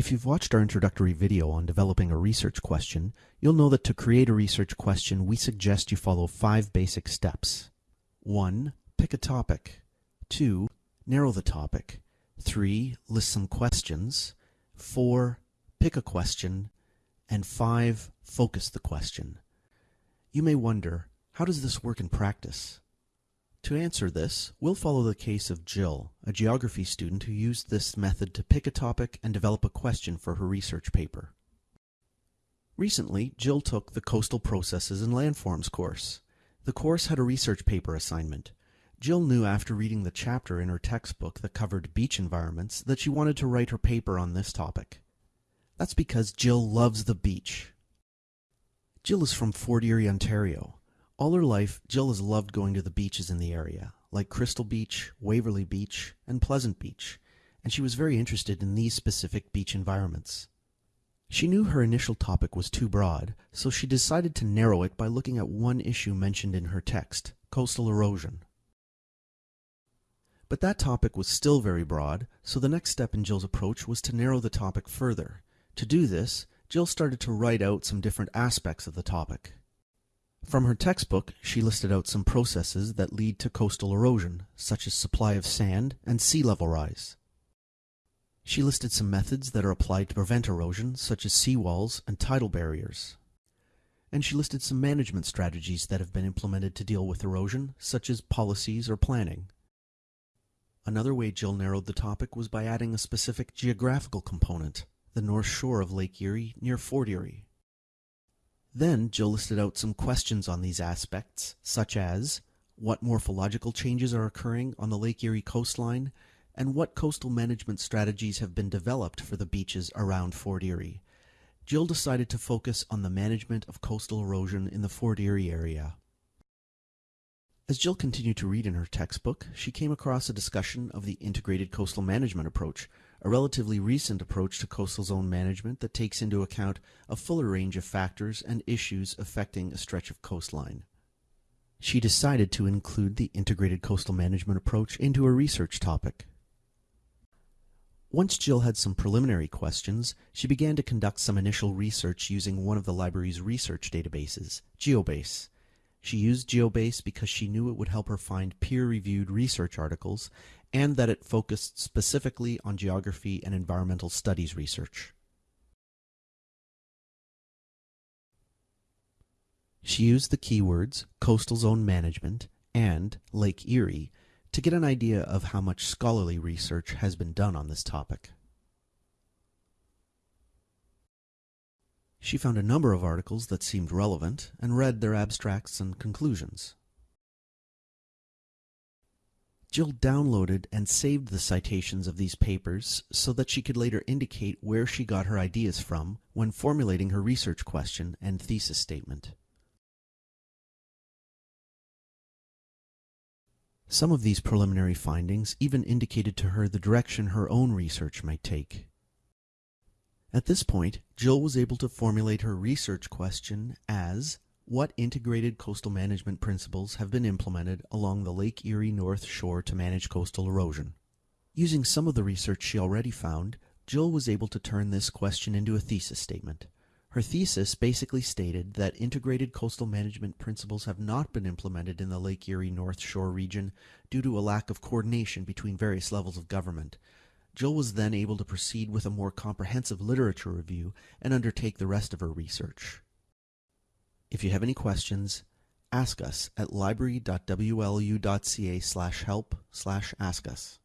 If you've watched our introductory video on developing a research question, you'll know that to create a research question, we suggest you follow five basic steps. 1. Pick a topic. 2. Narrow the topic. 3. List some questions. 4. Pick a question. And 5. Focus the question. You may wonder, how does this work in practice? To answer this, we'll follow the case of Jill, a geography student who used this method to pick a topic and develop a question for her research paper. Recently, Jill took the Coastal Processes and Landforms course. The course had a research paper assignment. Jill knew after reading the chapter in her textbook that covered beach environments that she wanted to write her paper on this topic. That's because Jill loves the beach. Jill is from Fort Erie, Ontario. All her life, Jill has loved going to the beaches in the area, like Crystal Beach, Waverly Beach, and Pleasant Beach, and she was very interested in these specific beach environments. She knew her initial topic was too broad, so she decided to narrow it by looking at one issue mentioned in her text, coastal erosion. But that topic was still very broad, so the next step in Jill's approach was to narrow the topic further. To do this, Jill started to write out some different aspects of the topic. From her textbook, she listed out some processes that lead to coastal erosion, such as supply of sand and sea level rise. She listed some methods that are applied to prevent erosion, such as seawalls and tidal barriers. And she listed some management strategies that have been implemented to deal with erosion, such as policies or planning. Another way Jill narrowed the topic was by adding a specific geographical component, the north shore of Lake Erie near Fort Erie. Then Jill listed out some questions on these aspects, such as what morphological changes are occurring on the Lake Erie coastline, and what coastal management strategies have been developed for the beaches around Fort Erie. Jill decided to focus on the management of coastal erosion in the Fort Erie area. As Jill continued to read in her textbook, she came across a discussion of the integrated coastal management approach, a relatively recent approach to coastal zone management that takes into account a fuller range of factors and issues affecting a stretch of coastline. She decided to include the integrated coastal management approach into a research topic. Once Jill had some preliminary questions, she began to conduct some initial research using one of the library's research databases, GeoBase. She used GeoBase because she knew it would help her find peer-reviewed research articles and that it focused specifically on geography and environmental studies research. She used the keywords coastal zone management and Lake Erie to get an idea of how much scholarly research has been done on this topic. She found a number of articles that seemed relevant and read their abstracts and conclusions. Jill downloaded and saved the citations of these papers so that she could later indicate where she got her ideas from when formulating her research question and thesis statement. Some of these preliminary findings even indicated to her the direction her own research might take. At this point, Jill was able to formulate her research question as what integrated coastal management principles have been implemented along the Lake Erie North Shore to manage coastal erosion? Using some of the research she already found, Jill was able to turn this question into a thesis statement. Her thesis basically stated that integrated coastal management principles have not been implemented in the Lake Erie North Shore region due to a lack of coordination between various levels of government. Jill was then able to proceed with a more comprehensive literature review and undertake the rest of her research. If you have any questions, ask us at library.wlu.ca slash help slash ask us.